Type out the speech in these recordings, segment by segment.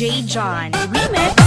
DJ John Remix.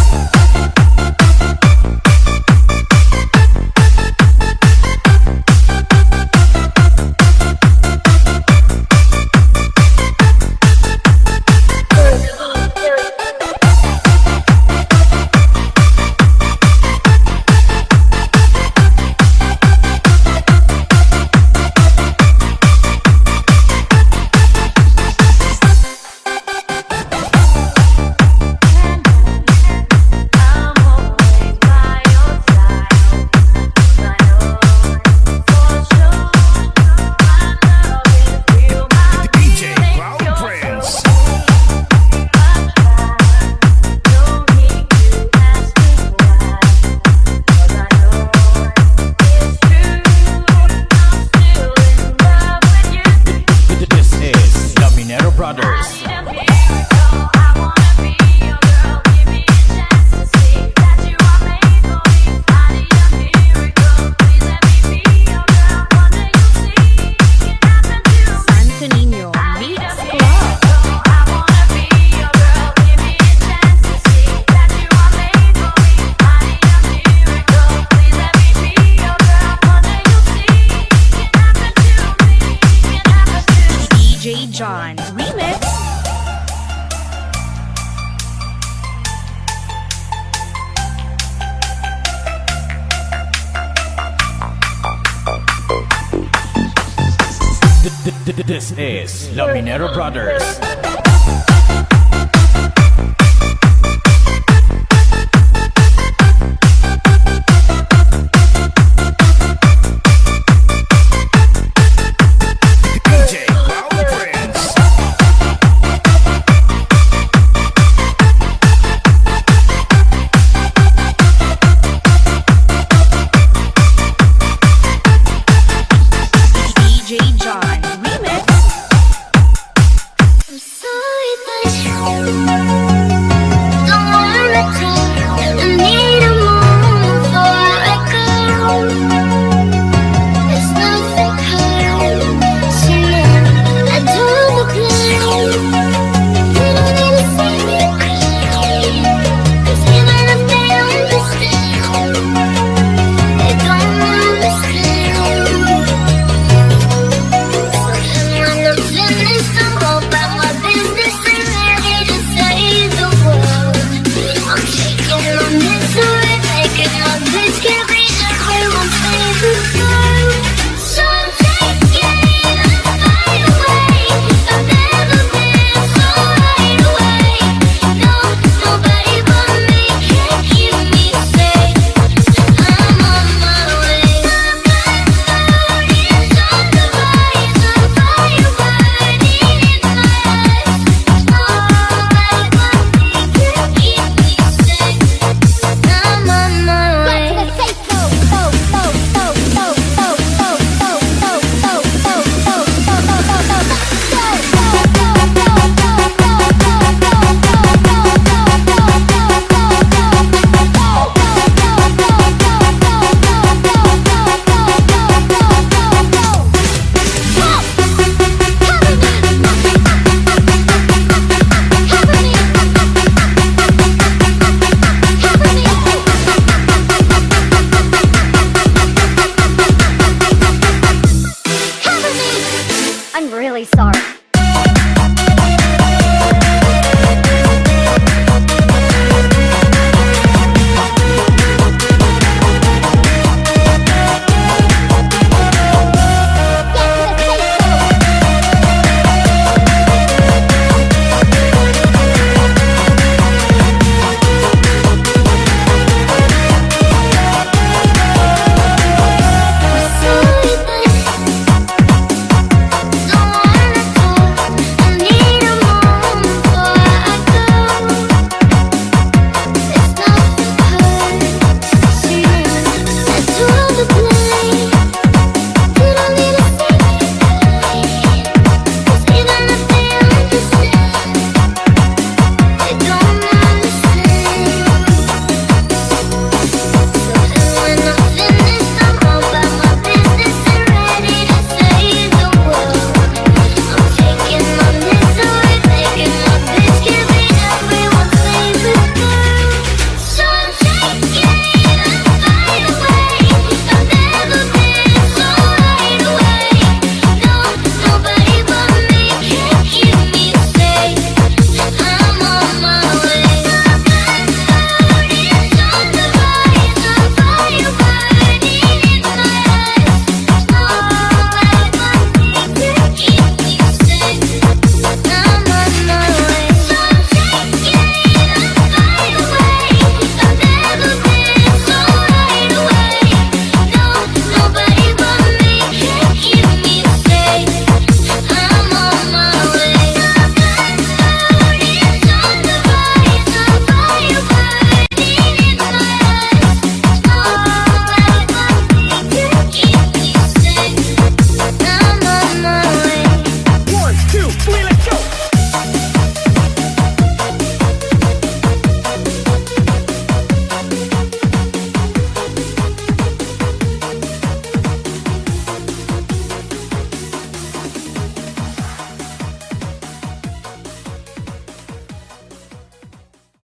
This is the Minero Brothers.